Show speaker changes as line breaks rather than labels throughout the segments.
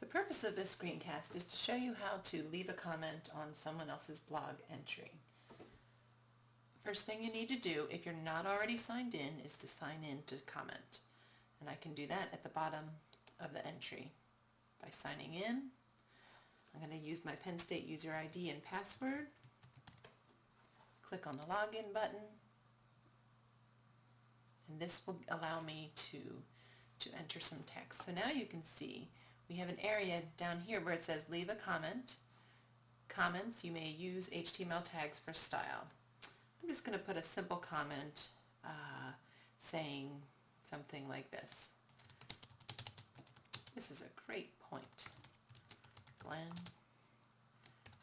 The purpose of this screencast is to show you how to leave a comment on someone else's blog entry. First thing you need to do if you're not already signed in is to sign in to comment. And I can do that at the bottom of the entry by signing in. I'm going to use my Penn State user ID and password. Click on the login button and this will allow me to to enter some text. So now you can see we have an area down here where it says leave a comment. Comments, you may use HTML tags for style. I'm just going to put a simple comment uh, saying something like this. This is a great point. Glenn,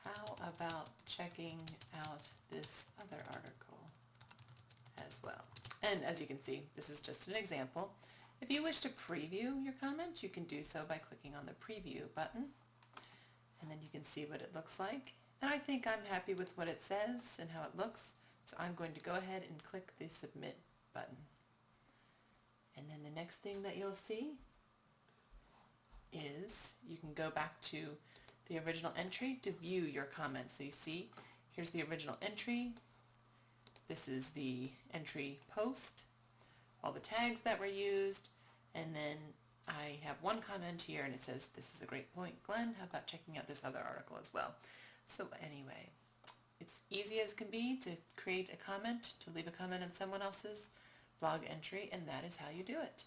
how about checking out this other article as well? And as you can see, this is just an example. If you wish to preview your comment, you can do so by clicking on the preview button. And then you can see what it looks like. And I think I'm happy with what it says and how it looks. So I'm going to go ahead and click the submit button. And then the next thing that you'll see is you can go back to the original entry to view your comments. So you see, here's the original entry. This is the entry post all the tags that were used, and then I have one comment here and it says, this is a great point, Glenn. How about checking out this other article as well? So anyway, it's easy as can be to create a comment, to leave a comment on someone else's blog entry, and that is how you do it.